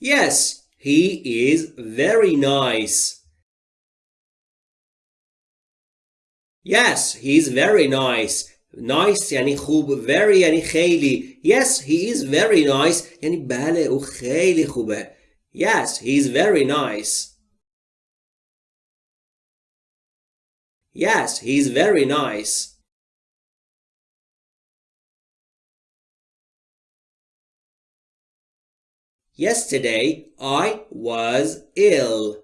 Yes, he is very nice. Yes, he's very nice. Nice یعنی خوب very یعنی خیلی Yes, he is very nice یعنی بله او خیلی خوبه Yes, he's very nice Yes, he's very nice Yesterday I was ill.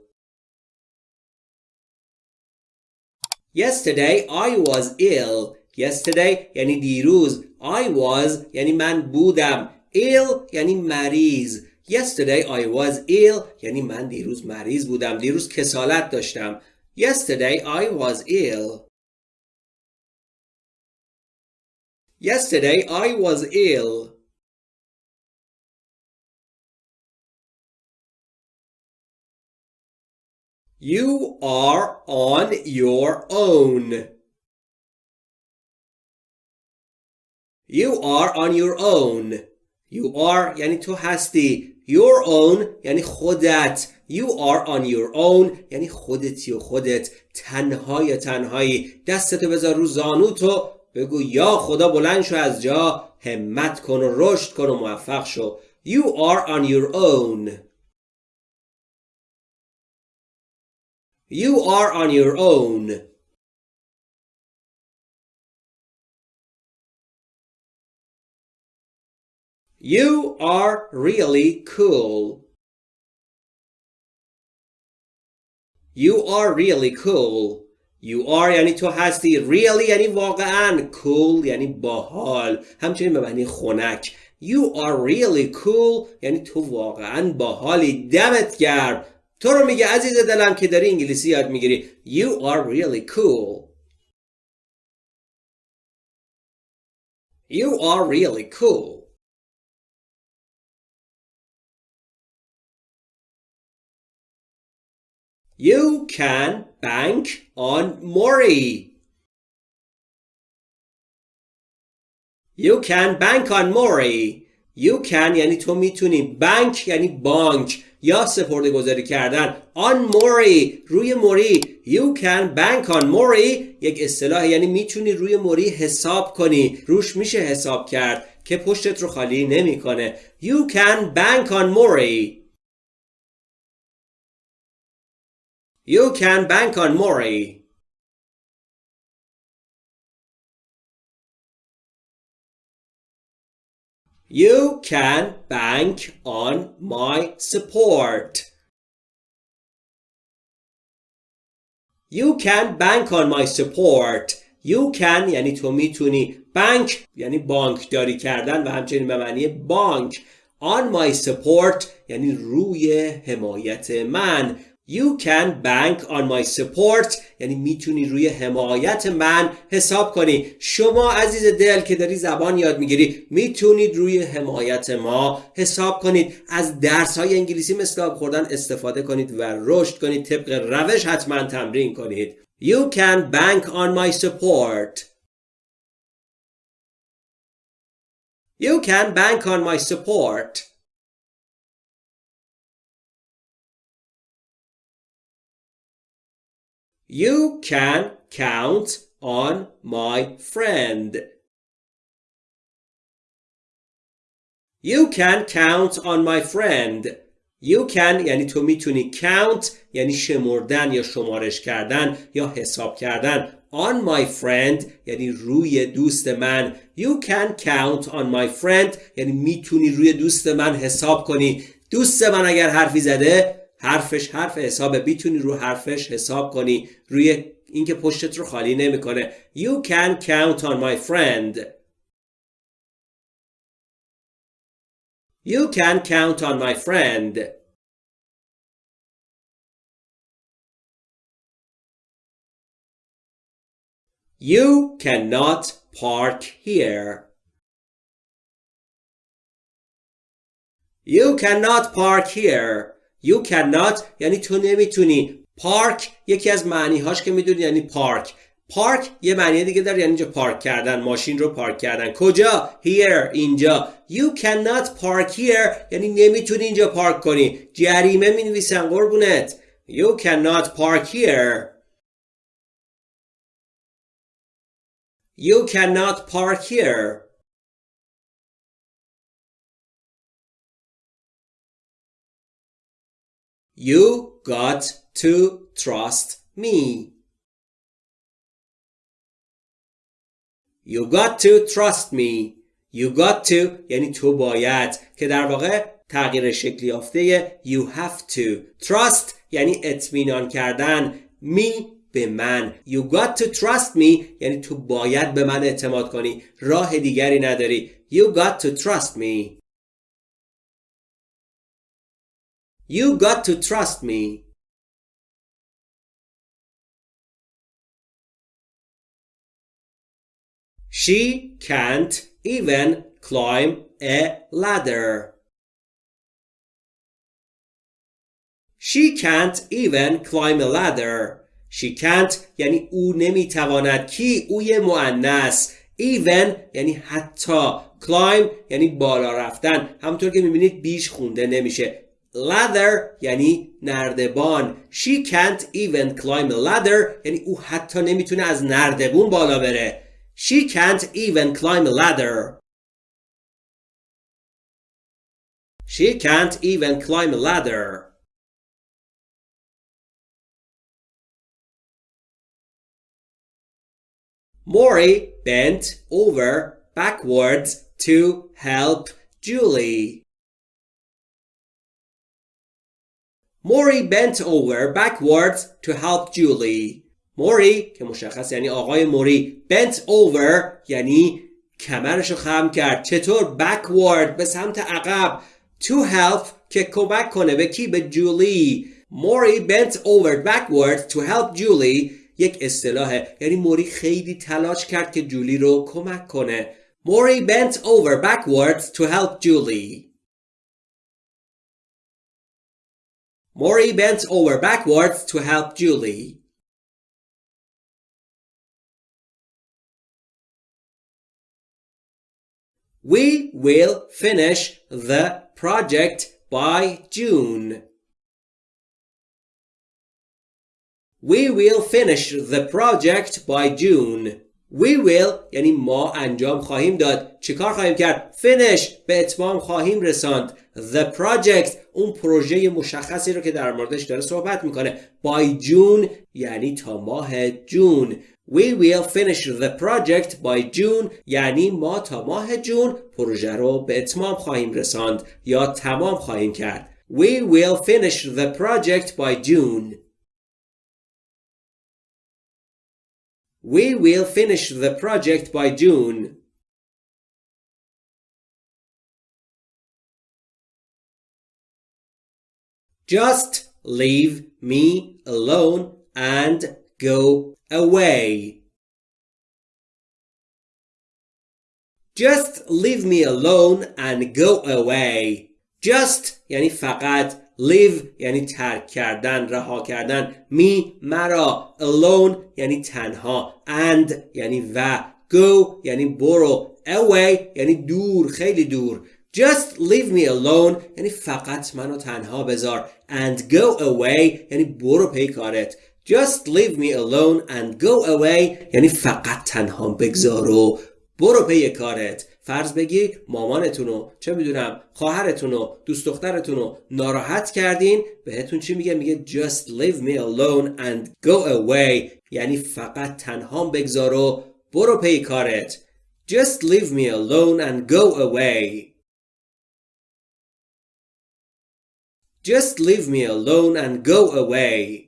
Yesterday I was ill. Yesterday یعنی دیروز. I was یعنی من بودم. ill یعنی مریض. Yesterday I was ill یعنی من دیروز مریض بودم. دیروز کسالت داشتم. Yesterday I was ill. Yesterday I was ill. You are on your own. You are on your own. You are یعنی تو هستی. Your own یعنی خودت. You are on your own یعنی خودتی و خودت. تنهای تنهایی. دستتو بذار رو زانوتو بگو یا خدا بلند شو از جا همت کن و رشد کن و موفق شو. You are on your own. You are on your own. You are really cool. You are really cool. You are یعنی تو هستی. Really یعنی واقعا. Cool یعنی باحال. همچنین به معنی خنک. You are really cool یعنی تو واقعا باحالی. دمت گرم. تو رو میگه عزیز دلم که داری انگلیسی یاد می‌گیری You are really cool You are really cool You can bank on Mori You can bank on Mori You can یعنی تو می‌تونی بانک یعنی بانک یا سپرده گذاری کردن. آن موری روی موری you can bank on موری. یک اصطلاح یعنی می‌تونی روی موری حساب کنی. روش میشه حساب کرد که پشتت رو خالی نمی‌کنه. You can bank on موری. You can bank on موری. You can bank on my support. You can bank on my support. You can یعنی تو می‌تونی بانک یعنی بانک داری کردن و همچنین به معنی بانک on my support یعنی روی حمایت من You can bank on my support. یعنی می‌تونی روی حمایت من حساب کنی. شما عزیز دل که داری زبان یاد می‌گیری می‌تونید روی حمایت ما حساب کنید. از درس های انگلیسی مثل آب خوردن استفاده کنید و رشد کنید. طبق روش حتما تمرین کنید. You can bank on my support. You can bank on my support. You can count on my friend. You can count on my friend. You can یعنی تو می‌تونی count یعنی شمردن یا شمارش کردن یا حساب کردن on my friend یعنی روی دوست من You can count on my friend یعنی می‌تونی روی دوست من حساب کنی دوست من اگر حرفی زده حرفش حرف حسابه می‌تونی رو حرفش حساب کنی روی اینکه پشتت رو خالی نمی‌کنه You can count on my friend You can count on my friend You cannot park here You cannot park here You cannot یعنی تو نمی‌تونی. پارک یکی از معنی هاش که می‌دونی یعنی پارک پارک یه معنی دیگه داره یعنی اینجا پارک کردن ماشین رو پارک کردن. کجا؟ Here اینجا. You cannot park here یعنی نمی‌تونی اینجا پارک کنی. جریمه می نویسن قربونت. You cannot park here. You cannot park here. You got to trust me. You got to trust me. You got to یعنی تو باید که در واقع تغییر شکلی یافته you have to. Trust یعنی اطمینان کردن. me به من. You got to trust me یعنی تو باید به من اعتماد کنی. راه دیگری نداری. You got to trust me. You got to trust me. She can't even climb a ladder. She can't even climb a ladder. She can't یعنی او نمیتواند کی اوی مؤنث even یعنی حتی climb یعنی بالا رفتن همونطور که میبینید بیش خونده نمیشه ladder یعنی نردبان she can't even climb a ladder یعنی او حتی نمیتونه از نردبون بالا بره she can't even climb a ladder she can't even climb a ladder Maury bent over backwards to help Julie. Maury bent over backwards to help Julie. موری که مشخص یعنی آقای موری. bent over یعنی کمرشو خم کرد. چطور backward به سمت عقب to help که کمک کنه به کی؟ به جولی. موری bent over backwards to help Julie یک اصطلاحه یعنی موری خیلی تلاش کرد که جولی رو کمک کنه. موری bent over backwards to help Julie Maury bent over backwards to help Julie. We will finish the project by June. We will finish the project by June. We will یعنی ما انجام خواهیم داد. چیکار خواهیم کرد؟ Finish. به اتمام خواهیم رساند. The project اون پروژه مشخصی رو که در موردش داره صحبت می‌کنه. By June یعنی تا ماه جون We will finish the project by June یعنی ما تا ماه جون پروژه رو به اتمام خواهیم رساند یا تمام خواهیم کرد. We will finish the project by June. We will finish the project by June. Just leave me alone and go away. Just leave me alone and go away. Just یعنی فقط live یعنی ترک کردن رها کردن. می مرا. Alone یعنی تنها. And یعنی و. Go یعنی برو. Away یعنی دور خیلی دور. Just leave me alone یعنی فقط منو تنها بذار. And go away یعنی برو پی کارت. Just leave me alone and go away یعنی فقط تنها بگذار و برو پی کارت. فرض بگی مامانتون چه می‌دونم خواهرتون و دوست دخترتون رو ناراحت کردین بهتون چی میگه؟ میگه just leave me alone and go away. یعنی فقط تنها بگذار و برو پی کارت. just leave me alone and go away. just leave me alone and go away.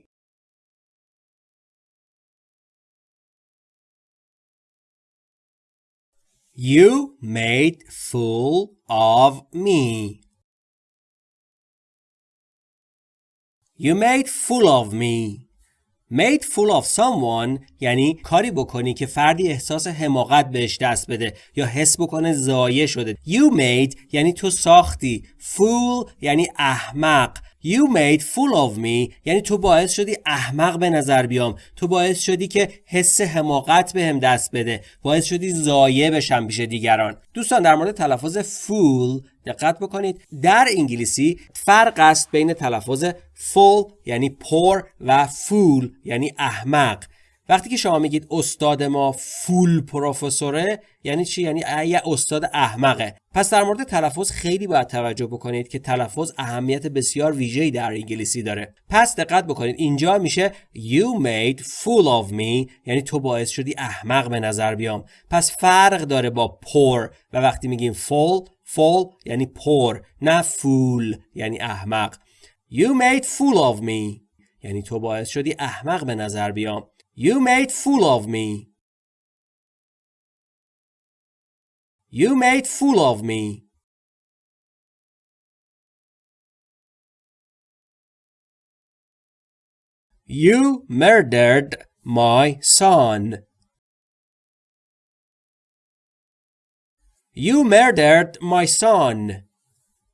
You made fool of me. You made fool of me. Made fool of someone یعنی کاری بکنی که فردی احساس حماقت بهش دست بده یا حس بکنه زایه شده. You made یعنی تو ساختی. Fool یعنی احمق. You made fool of me. یعنی تو باعث شدی احمق به نظر بیام. تو باعث شدی که حس حماقت بهم به دست بده. باعث شدی زایه بشم پیش دیگران. دوستان در مورد تلفظ فول دقت بکنید. در انگلیسی فرق است بین تلفظ فول یعنی پر و فول یعنی احمق. وقتی که شما میگید استاد ما فول پروفسوره یعنی چی؟ یعنی یه استاد احمقه. پس در مورد تلفظ خیلی باید توجه بکنید که تلفظ اهمیت بسیار ویژه‌ای در انگلیسی داره. پس دقت بکنید اینجا میشه you made fool of me یعنی تو باعث شدی احمق به نظر بیام. پس فرق داره با پر و وقتی میگیم fall fall یعنی پر نه فول یعنی احمق. You made fool of me یعنی تو باعث شدی احمق به نظر بیام. You made fool of me. You made fool of me. You murdered my son. You murdered my son.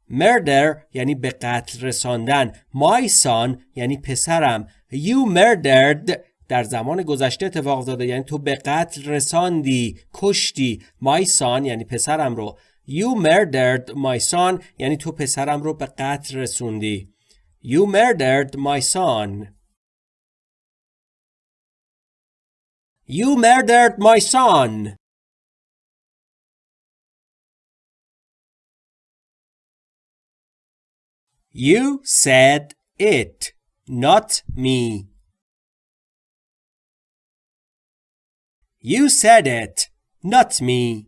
Murder یعنی به قتل رساندن. My son یعنی پسرم. You murdered در زمان گذشته اتفاق افتاده. یعنی تو به قتل رساندی کشتی. My son یعنی پسرم رو. You murdered my son یعنی تو پسرم رو به قتل رسوندی. You murdered my son. You murdered my son. You said it not me. You said it, not me.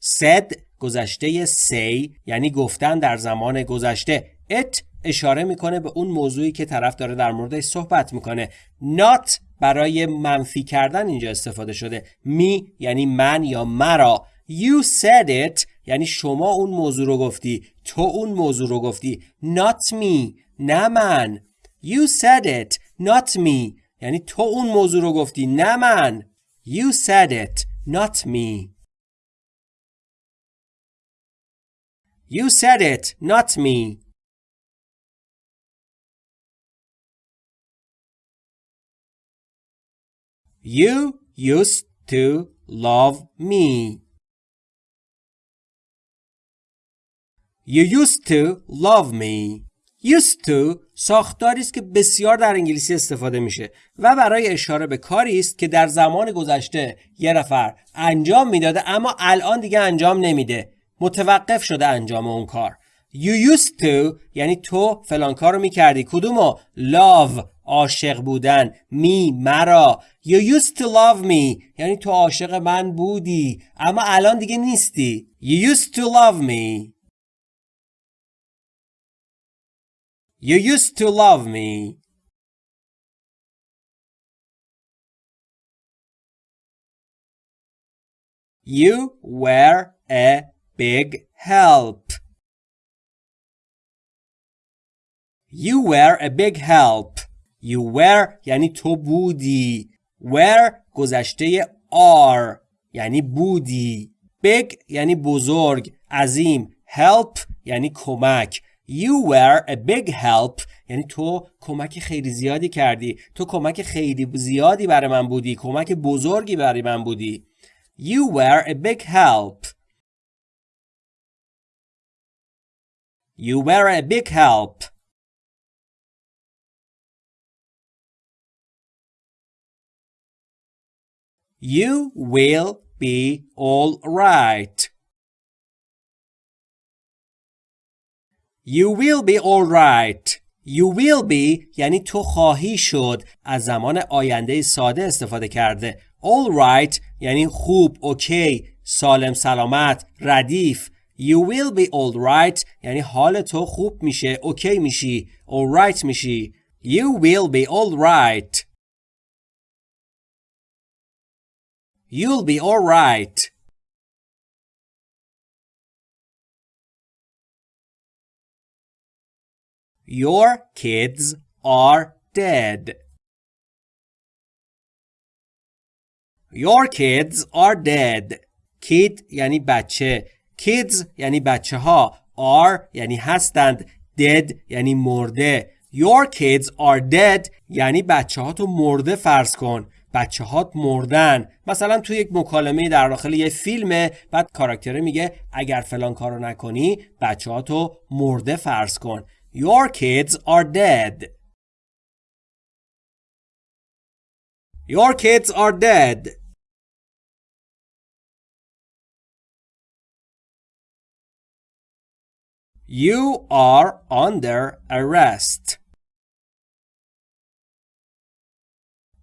said گذشته say یعنی گفتن در زمان گذشته. it اشاره می‌کنه به اون موضوعی که طرف داره در موردش صحبت می‌کنه. not برای منفی کردن اینجا استفاده شده. me یعنی من یا مرا. You said it یعنی شما اون موضوع رو گفتی. تو اون موضوع رو گفتی. Not me. نه من. You said it. Not me. یعنی تو اون موضوع رو گفتی. نه من. You said it, not me. You said it, not me. You used to love me. You used to love me. Used to ساختاری است که بسیار در انگلیسی استفاده میشه و برای اشاره به کاری است که در زمان گذشته یه نفر انجام می‌داده اما الان دیگه انجام نمیده. متوقف شده انجام اون کار. You used to یعنی تو فلان کار رو می‌کردی. کدومو؟ Love عاشق بودن. می مرا. You used to love me یعنی تو عاشق من بودی اما الان دیگه نیستی. You used to love me. You used to love me. You were a big help. You were a big help. You were یعنی تو بودی. Were گذشته are یعنی بودی. Big یعنی بزرگ. عظیم. Help یعنی کمک. You were a big help یعنی تو کمک خیلی زیادی کردی. تو کمک خیلی زیادی برای من بودی. کمک بزرگی برای من بودی. You were a big help. You were a big help. You will be all right. You will be alright. You will be یعنی تو خواهی شد از زمان آینده ساده استفاده کرده. Alright یعنی خوب، اوکی، سالم سلامت، ردیف. You will be alright یعنی حال تو خوب میشه، اوکی میشی، alright میشی. You will be alright. You'll be alright. Your kids are dead. Your kids are dead. Kid یعنی بچه. Kids یعنی بچه ها. Are یعنی هستند. Dead یعنی مرده. Your kids are dead یعنی بچه ها تو مرده فرض کن بچه هات مردن مثلا تو یک مکالمه در داخل یه فیلمه بعد کاراکتره میگه اگر فلان کارو نکنی بچه ها تو مرده فرض کن Your kids are dead Your kids are dead You are under arrest.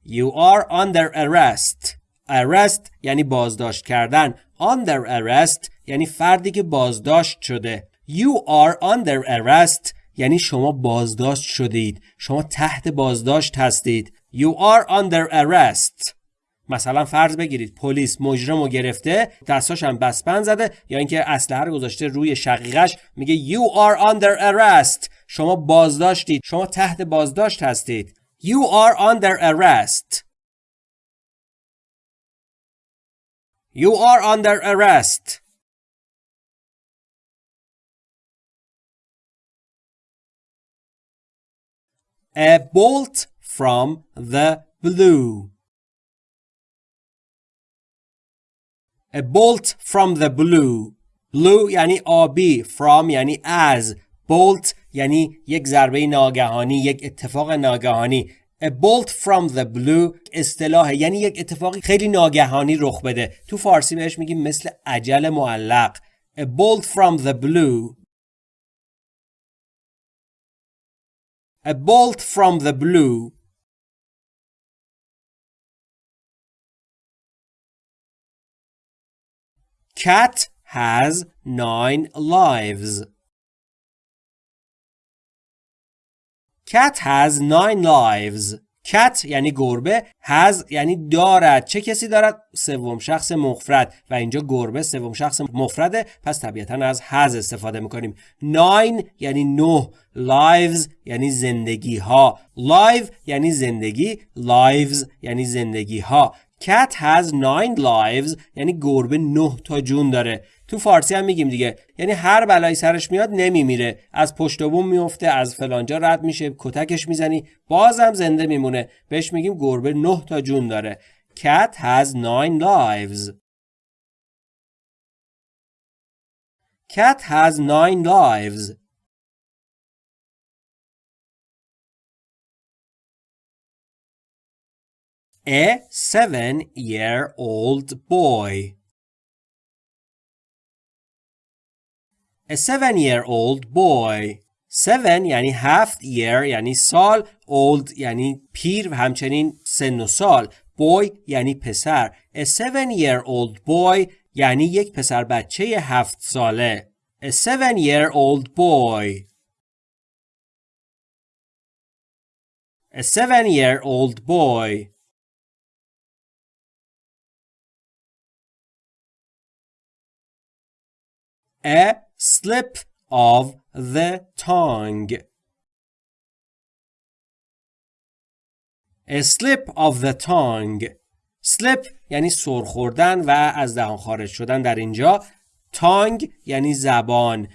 You are under arrest. Arrest یعنی بازداشت کردن. Under arrest یعنی فردی که بازداشت شده. You are under arrest یعنی شما بازداشت شدید. شما تحت بازداشت هستید. You are under arrest. مثلا فرض بگیرید پلیس مجرم رو گرفته دستاش هم بسپن زده یا اینکه اسلحه رو گذاشته روی شقیقش میگه you are under arrest شما بازداشتید شما تحت بازداشت هستید you are under arrest you are under arrest a bolt from the blue. A bolt from the blue. Blue یعنی آبی from یعنی از. Bolt یعنی یک ضربه ناگهانی یک اتفاق ناگهانی. A bolt from the blue اصطلاح یعنی یک اتفاقی خیلی ناگهانی رخ بده. تو فارسی بهش میگیم مثل عجل معلق. A bolt from the blue A bolt from the blue Cat has nine lives. Cat has nine lives. Cat یعنی گربه has یعنی دارد. چه کسی دارد؟ سوم شخص مفرد. و اینجا گربه سوم شخص مفرده. پس طبیعتا از has استفاده می‌کنیم. Nine یعنی نه. Lives یعنی زندگی ها live یعنی زندگی. Lives یعنی زندگی ها Cat has nine lives یعنی گربه نه تا جون داره. تو فارسی هم میگیم دیگه. یعنی هر بلایی سرش میاد نمیمیره. از پشت بوم میفته از فلانجا رد میشه کتکش می‌زنی بازم زنده میمونه. بهش میگیم گربه نه تا جون داره. Cat has nine lives. Cat has nine lives. A seven-year-old boy. A seven-year-old boy. Seven یعنی هفت year یعنی سال old یعنی پیر و همچنین سن و سال boy یعنی پسر A seven-year-old boy یعنی یک پسر بچه هفت ساله A seven-year-old boy A seven-year-old boy a slip of the tongue. A slip of the tongue. slip یعنی سر خوردن و از دهان خارج شدن. در اینجا tongue یعنی زبان.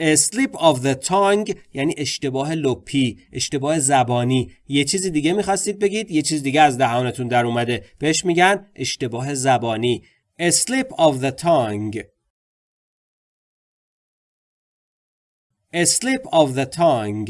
A slip of the tongue یعنی اشتباه لپی اشتباه زبانی. یه چیزی دیگه می‌خواستید بگید؟ یه چیز دیگه از دهانتون در اومده. بهش میگن اشتباه زبانی. A slip of the tongue. A slip of the tongue